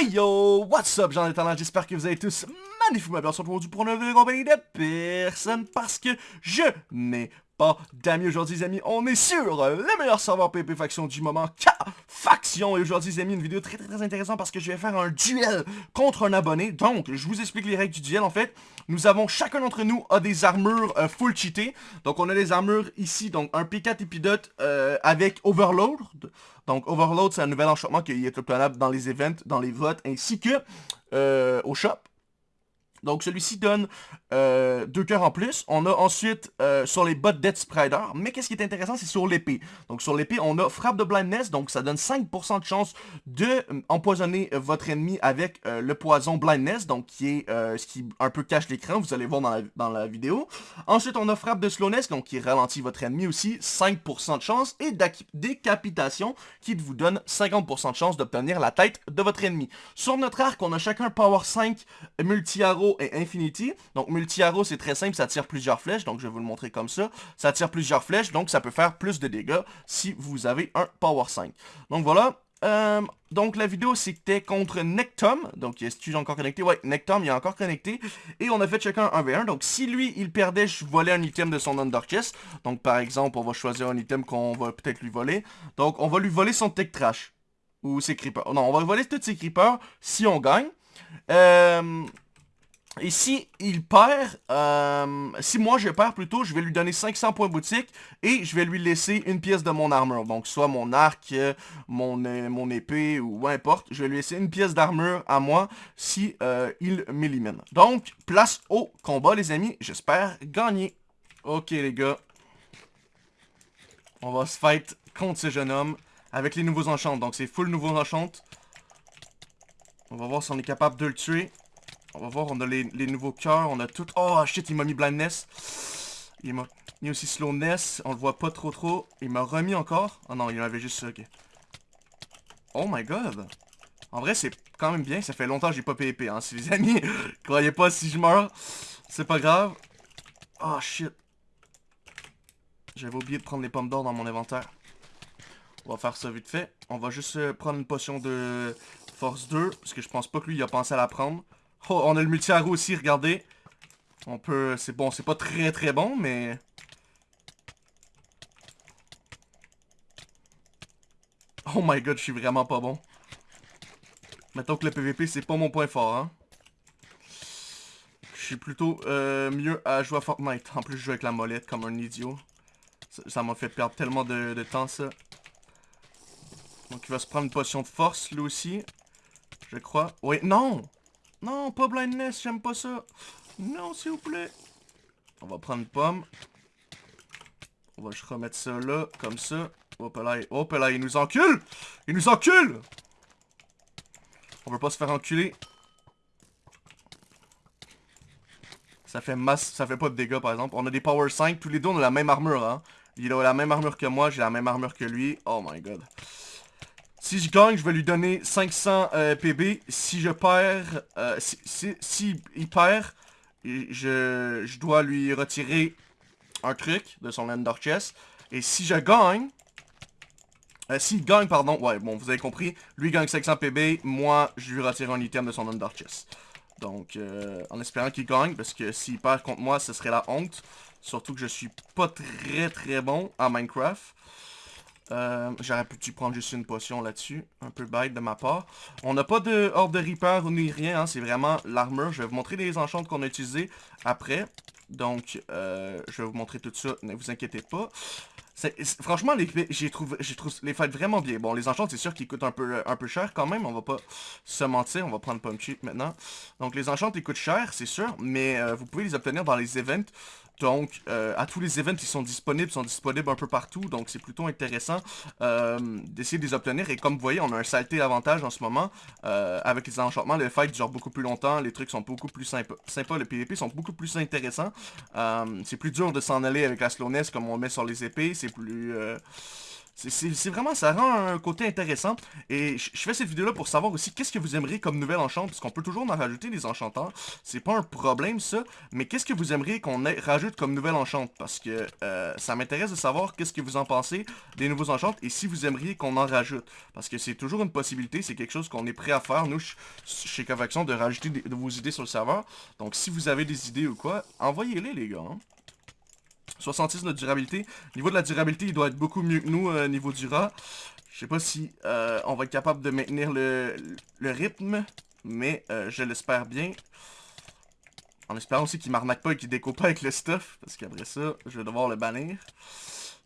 Hey yo, what's up, j'en ai talent, j'espère que vous allez tous magnifiquement bien. Aujourd'hui pour une nouvelle compagnie de personne parce que je n'ai pas d'amis aujourd'hui les amis, on est sur le meilleur serveur PP Faction du moment, K Faction, et aujourd'hui les amis, une vidéo très très très intéressante parce que je vais faire un duel contre un abonné, donc je vous explique les règles du duel en fait, nous avons, chacun d'entre nous a des armures euh, full cheatées, donc on a des armures ici, donc un P4 épidote euh, avec Overload, donc Overload c'est un nouvel enchantement qui est obtenable dans les events, dans les votes, ainsi que euh, au shop, donc celui-ci donne euh, deux cœurs en plus. On a ensuite euh, sur les bottes Death Sprider. Mais qu'est-ce qui est intéressant, c'est sur l'épée. Donc sur l'épée, on a frappe de blindness. Donc ça donne 5% de chance de euh, empoisonner votre ennemi avec le poison blindness. Donc qui est ce qui un peu cache l'écran. Vous allez voir dans dans la, vidéo. Ensuite, on a frappe de slowness. Donc qui ralentit votre ennemi aussi. 5% de chance. Et décapitation qui vous donne 50% de chance d'obtenir la tête de votre ennemi. Sur notre arc, on a chacun Power 5 multi-arrow et Infinity. Donc multi-arrow, c'est très simple, ça tire plusieurs flèches, donc je vais vous le montrer comme ça. Ça tire plusieurs flèches, donc ça peut faire plus de dégâts si vous avez un Power 5. Donc voilà, euh, donc la vidéo c'était contre Nectom, donc est-ce encore connecté? Ouais, Nectom il est encore connecté, et on a fait chacun un V1, donc si lui il perdait, je volais un item de son Under Chest, donc par exemple on va choisir un item qu'on va peut-être lui voler, donc on va lui voler son Tech Trash, ou ses Creepers, non on va voler tous ses Creepers si on gagne, euh, et si il perd, euh, si moi je perds plutôt, je vais lui donner 500 points boutique et je vais lui laisser une pièce de mon armure. Donc soit mon arc, mon, euh, mon épée ou importe. Je vais lui laisser une pièce d'armure à moi si euh, il m'élimine. Donc, place au combat les amis. J'espère gagner. Ok les gars. On va se fight contre ce jeune homme avec les nouveaux enchants. Donc c'est full nouveaux enchants. On va voir si on est capable de le tuer. On va voir, on a les, nouveaux cœurs, on a tout... Oh shit, il m'a mis blindness. Il m'a mis aussi slowness, on le voit pas trop trop. Il m'a remis encore. Oh non, il avait juste ça, ok. Oh my god. En vrai, c'est quand même bien, ça fait longtemps que j'ai pas PvP, hein. Si les amis croyez pas si je meurs, c'est pas grave. Oh shit. J'avais oublié de prendre les pommes d'or dans mon inventaire. On va faire ça vite fait. On va juste euh, prendre une potion de force 2, parce que je pense pas que lui, il a pensé à la prendre. Oh, on a le multi aussi, regardez. On peut... C'est bon, c'est pas très très bon, mais... Oh my god, je suis vraiment pas bon. Mettons que le PVP, c'est pas mon point fort, hein. Je suis plutôt euh, mieux à jouer à Fortnite. En plus, je joue avec la molette comme un idiot. Ça m'a fait perdre tellement de, de, temps, ça. Donc, il va se prendre une potion de force, lui aussi. Je crois. Oui, non non, pas blindness, j'aime pas ça. Non, s'il vous plaît. On va prendre pomme. On va juste remettre ça là, comme ça. Hop là, hop là, il nous encule Il nous encule On veut pas se faire enculer. Ça fait masse, ça fait pas de dégâts par exemple. On a des power 5, tous les deux on a la même armure hein. Il a la même armure que moi, j'ai la même armure que lui. Oh my god. Si je gagne, je vais lui donner 500 euh, PB. Si je perds, euh, si, il perd, je, dois lui retirer un truc de son Ender Chest. Et si je gagne, euh, s'il gagne, pardon, ouais, bon, vous avez compris, lui gagne 500 PB, moi, je lui retire un item de son Under Chest. Donc, euh, en espérant qu'il gagne, parce que s'il perd contre moi, ce serait la honte. Surtout que je suis pas très très bon à Minecraft. Euh, J'aurais pu prendre juste une potion là-dessus. Un peu bête de ma part. On n'a pas de horde de Reaper ni rien. Hein, C'est vraiment l'armure. Je vais vous montrer les enchants qu'on a utilisés après. Donc, euh, je vais vous montrer tout ça. Ne vous inquiétez pas. Franchement, j'ai trouvé, les fêtes vraiment bien. Bon, les enchants, c'est sûr qu'ils coûtent un peu, peu cher quand même. On va pas se mentir. On va prendre Pump Cheap maintenant. Donc, les enchants, ils coûtent cher, c'est sûr. Mais euh, vous pouvez les obtenir dans les events. Donc, euh, à tous les events qui sont disponibles, sont disponibles un peu partout. Donc, c'est plutôt intéressant euh, d'essayer de les obtenir. Et comme vous voyez, on a un saleté avantage en ce moment. Euh, avec les enchantements, les fights durent beaucoup plus longtemps. Les trucs sont beaucoup plus sympas. Sympa, les PvP sont beaucoup plus intéressants. c'est plus dur de s'en aller avec la slowness comme on met sur les épées. C'est plus... C'est vraiment, ça rend un côté intéressant. Et je fais cette vidéo-là pour savoir aussi qu'est-ce que vous aimeriez comme nouvelle enchante, parce qu'on peut toujours en rajouter des enchanteurs. C'est pas un problème, ça. Mais qu'est-ce que vous aimeriez qu'on rajoute comme nouvelle enchante? Parce que euh, ça m'intéresse de savoir qu'est-ce que vous en pensez des nouveaux enchantes et si vous aimeriez qu'on en rajoute. Parce que c'est toujours une possibilité, c'est quelque chose qu'on est prêt à faire, nous, chez Covaction, de rajouter de vos idées sur le serveur. Donc si vous avez des idées ou quoi, envoyez-les, les gars. Hein. 66 de durabilité. Niveau de la durabilité, il doit être beaucoup mieux que nous euh, niveau du rat. Je sais pas si euh, on va être capable de maintenir le, rythme, mais euh, je l'espère bien. En espérant aussi qu'il m'arnaque pas et qu'il découpe pas avec le stuff, parce qu'après ça, je vais devoir le bannir.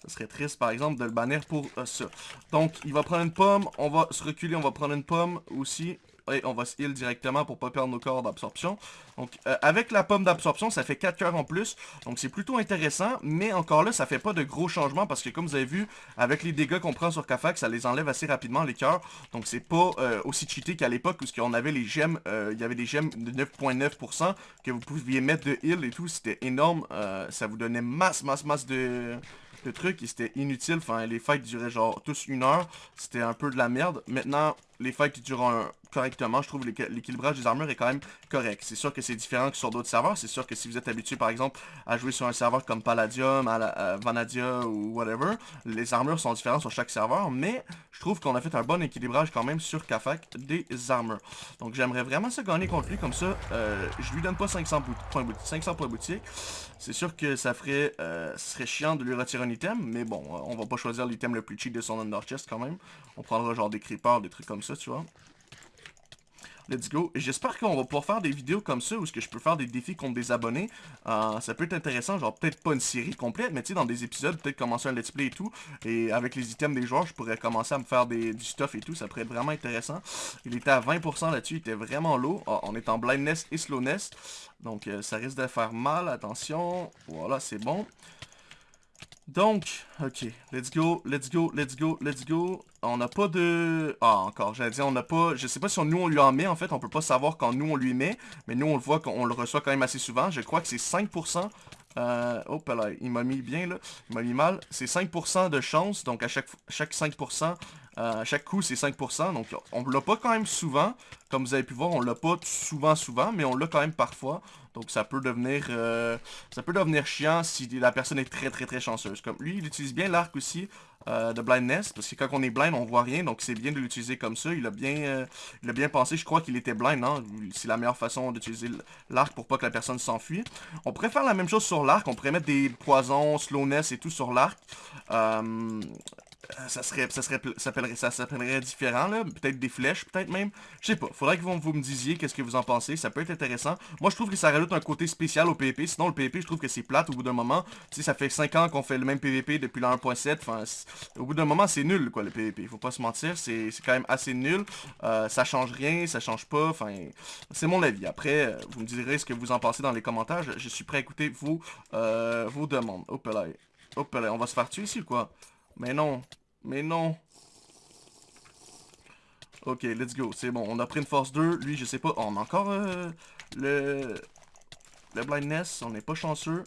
Ça serait triste, par exemple, de le bannir pour ça. Donc, il va prendre une pomme, on va se reculer, on va prendre une pomme aussi on va se heal directement pour pas perdre nos corps d'absorption. Donc, euh, avec la pomme d'absorption, ça fait 4 cœurs en plus. Donc, c'est plutôt intéressant. Mais encore là, ça fait pas de gros changements parce que, comme vous avez vu, avec les dégâts qu'on prend sur Kafak, ça les enlève assez rapidement, les cœurs. Donc, c'est pas euh, aussi cheaté qu'à l'époque où on avait les gemmes. Euh, il y avait des gemmes de 9.9% que vous pouviez mettre de heal et tout. C'était énorme. ça vous donnait masse, masse, masse de le truc, c'était inutile. Enfin, les fights duraient genre tous une heure. C'était un peu de la merde. Maintenant, les fights durent correctement. Je trouve l'équilibrage des armures est quand même correct. C'est sûr que c'est différent que sur d'autres serveurs. C'est sûr que si vous êtes habitué, par exemple, à jouer sur un serveur comme Palladium, à Vanadia ou whatever, les armures sont différentes sur chaque serveur. Mais je trouve qu'on a fait un bon équilibrage quand même sur Kafak des armures. Donc, j'aimerais vraiment ça gagner contre lui. Comme ça, euh, je lui donne pas 500 points, 500 boutique. C'est sûr que ça ferait, euh, serait chiant de lui retirer un item, mais bon, euh, on va pas choisir l'item le plus cheap de son Under Chest quand même. On prendra genre des creepers, des trucs comme ça, tu vois. Let's go. J'espère qu'on va pouvoir faire des vidéos comme ça où ce que je peux faire des défis contre des abonnés. Euh, ça peut être intéressant, genre peut-être pas une série complète, mais tu sais, dans des épisodes, peut-être commencer un let's play et tout. Et avec les items des joueurs, je pourrais commencer à me faire des, du stuff et tout. Ça pourrait être vraiment intéressant. Il était à 20% là-dessus, il était vraiment low. Ah, on est en blindness et slowness. Donc euh, ça risque de faire mal, attention. Voilà, c'est bon. Donc, ok, let's go, let's go, let's go, let's go. On n'a pas de... Ah, encore, j'allais dire, on n'a pas... Je sais pas si nous, on lui en met, en fait. On peut pas savoir quand nous, on lui met. Mais nous, on le voit qu'on le reçoit quand même assez souvent. Je crois que c'est 5%. Euh, hop là, il m'a mis bien, là. Il m'a mis mal. C'est 5% de chance. Donc, à chaque, chaque 5%, euh, chaque coup, c'est 5%. Donc, on l'a pas quand même souvent. Comme vous avez pu voir, on l'a pas souvent, souvent. Mais on l'a quand même parfois. Donc, ça peut devenir euh, ça peut devenir chiant si la personne est très, très, très chanceuse. Comme lui, il utilise bien l'arc aussi euh, de blindness. Parce que quand on est blind, on voit rien. Donc, c'est bien de l'utiliser comme ça. Il a bien, il a bien pensé. Je crois qu'il était blind, non? C'est la meilleure façon d'utiliser l'arc pour pas que la personne s'enfuit. On pourrait faire la même chose sur l'arc. On pourrait mettre des poisons, slowness et tout sur l'arc. Euh, ça serait, ça serait, ça s'appellerait différent, là. Peut-être des flèches, peut-être même. Je sais pas. Faudrait que vous, vous me disiez qu'est-ce que vous en pensez. Ça peut être intéressant. Moi, je trouve que ça rajoute un côté spécial au PvP. Sinon, le PvP, je trouve que c'est plate au bout d'un moment. Sais, ça fait 5 ans qu'on fait le même PvP depuis la 1.7. Enfin, au bout d'un moment, c'est nul, quoi, le PvP. Faut pas se mentir. C'est quand même assez nul. Euh, ça change rien, ça change pas. Enfin, c'est mon avis. Après, euh, vous me direz ce que vous en pensez dans les commentaires. Je, suis prêt à écouter vos, vos demandes. Hop là. Hop là. On va se faire tuer ici ou quoi? Mais non. Mais non. Ok, let's go. C'est bon, on a pris une force 2. Lui, je sais pas. on a encore euh, le... Le blindness. On n'est pas chanceux.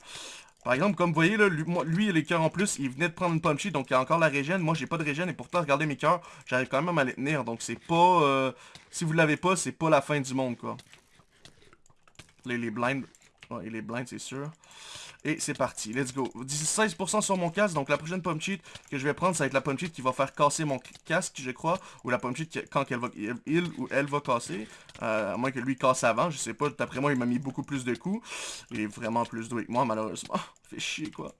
Par exemple, comme vous voyez, là, lui, lui, il a les cœurs en plus. Il venait de prendre une punchy, donc il a encore la régène. Moi, j'ai pas de régène. Et pourtant, regardez mes cœurs. J'arrive quand même à les tenir. Donc, c'est pas... Euh, si vous l'avez pas, c'est pas la fin du monde, quoi. Là, il est blind. Ouais, il est blind, c'est sûr. Et c'est parti, let's go. 16% sur mon casque, donc la prochaine pomme cheat que je vais prendre, ça va être la pomme cheat qui va faire casser mon casque, je crois. Ou la pomme cheat quand elle va, il ou elle va casser. Euh, à moins que lui casse avant, je sais pas. D'après moi, il m'a mis beaucoup plus de coups. Il est vraiment plus doué que moi, malheureusement. Fait chier, quoi.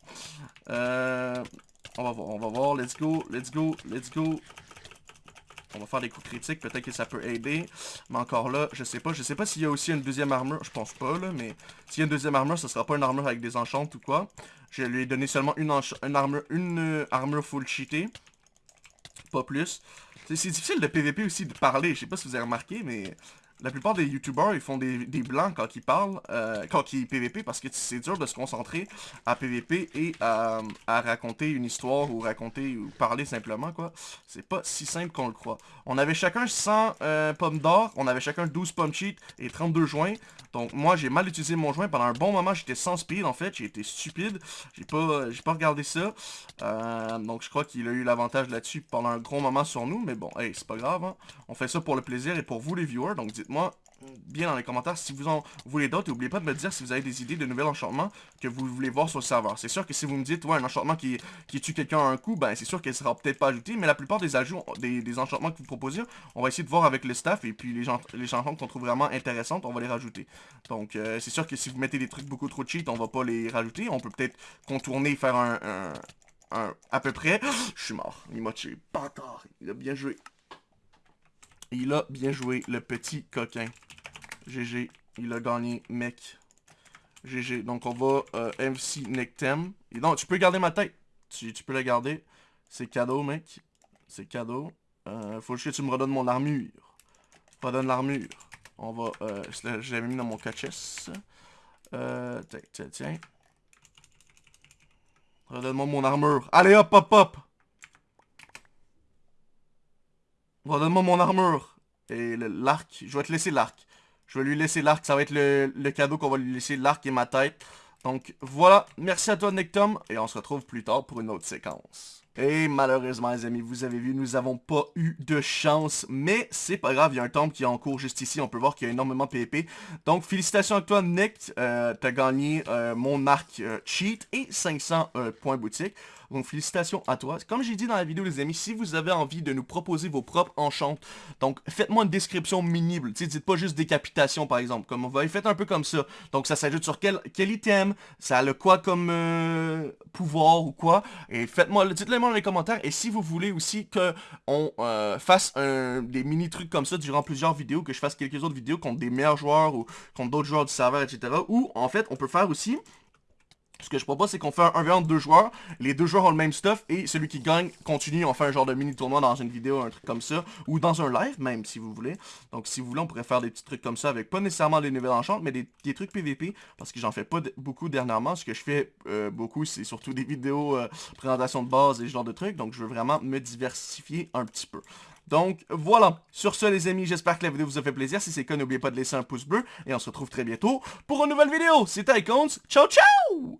Euh, on va voir, on va voir. Let's go, let's go, let's go. On va faire des coups critiques, peut-être que ça peut aider. Mais encore là, je sais pas. Je sais pas s'il y a aussi une deuxième armure. Je pense pas, là, mais s'il y a une deuxième armure, ce sera pas une armure avec des enchantes ou quoi. Je lui ai donné seulement une, armure, une euh, armure full cheatée. Pas plus. C'est difficile de PVP aussi de parler. Je sais pas si vous avez remarqué, mais la plupart des youtubeurs, ils font des, blancs quand ils parlent, euh, quand ils PVP, parce que c'est dur de se concentrer à PVP et à, raconter une histoire ou raconter ou parler simplement, quoi. C'est pas si simple qu'on le croit. On avait chacun 100 euh, pommes d'or, on avait chacun 12 pommes cheat et 32 joints. Donc moi, j'ai mal utilisé mon joint. Pendant un bon moment, j'étais sans speed, en fait. J'ai été stupide. J'ai pas, pas regardé ça. Euh, donc je crois qu'il a eu l'avantage là-dessus pendant un gros moment sur nous. Mais bon, hey, c'est pas grave. Hein. On fait ça pour le plaisir et pour vous, les viewers. Donc moi bien dans les commentaires si vous en voulez d'autres. Et n'oubliez pas de me dire si vous avez des idées de nouveaux enchantements que vous voulez voir sur le serveur. C'est sûr que si vous me dites, ouais, un enchantement qui, qui tue quelqu'un à un coup, ben c'est sûr qu'elle sera peut-être pas ajoutée. Mais la plupart des ajouts, des, enchantements que vous proposez, on va essayer de voir avec le staff. Et puis les, gens, les chansons qu'on trouve vraiment intéressantes, on va les rajouter. Donc euh, c'est sûr que si vous mettez des trucs beaucoup trop cheat, on va pas les rajouter. On peut peut-être contourner, faire un, un, un, à peu près. Je suis mort. Il m'a tué. Bâtard. Il a bien joué. Il a bien joué, le petit coquin. GG, il a gagné, mec. GG. Donc on va euh, MC Nectem. Et donc, tu peux garder ma tête. Tu, peux la garder. C'est cadeau, mec. C'est cadeau. Euh, faut juste que tu me redonnes mon armure. Redonne l'armure. On va... Euh, je l'avais mis dans mon catchess. Euh, tiens, tiens, tiens. Redonne-moi mon armure. Allez, hop, hop, hop. Redonne-moi mon armure. Et l'arc. Je vais te laisser l'arc. Je vais lui laisser l'arc. Ça va être le, cadeau qu'on va lui laisser, l'arc et ma tête. Donc voilà, merci à toi Nectom, et on se retrouve plus tard pour une autre séquence. Et malheureusement les amis, vous avez vu, nous n'avons pas eu de chance, mais c'est pas grave, il y a un temple qui est en cours juste ici, on peut voir qu'il y a énormément de PvP. Donc félicitations à toi Nick, euh, t'as gagné euh, mon arc euh, cheat et 500 points boutique. Donc félicitations à toi. Comme j'ai dit dans la vidéo les amis, si vous avez envie de nous proposer vos propres enchantes, donc faites-moi une description minible. Dites pas juste décapitation par exemple. Comme on va faites un peu comme ça. Donc ça s'ajoute sur quel, quel item, ça a le quoi comme euh, pouvoir ou quoi? Et faites-moi, dites-le moi dans les commentaires. Et si vous voulez aussi que on euh, fasse des mini trucs comme ça durant plusieurs vidéos, que je fasse quelques autres vidéos contre des meilleurs joueurs ou contre d'autres joueurs du serveur, etc. Ou en fait, on peut faire aussi ce que je propose, c'est qu'on fait un 1v1 de deux joueurs. Les deux joueurs ont le même stuff et celui qui gagne continue. On fait un genre de mini-tournoi dans une vidéo, un truc comme ça. Ou dans un live même, si vous voulez. Donc, si vous voulez, on pourrait faire des petits trucs comme ça avec pas nécessairement des nouvelles enchantes, mais des, trucs PVP. Parce que j'en fais pas beaucoup dernièrement. Ce que je fais euh, beaucoup, c'est surtout des vidéos euh, présentation de base et ce genre de trucs. Donc, je veux vraiment me diversifier un petit peu. Donc, voilà. Sur ce, les amis, j'espère que la vidéo vous a fait plaisir. Si c'est le cas, n'oubliez pas de laisser un pouce bleu. Et on se retrouve très bientôt pour une nouvelle vidéo. C'était Icons. Ciao, ciao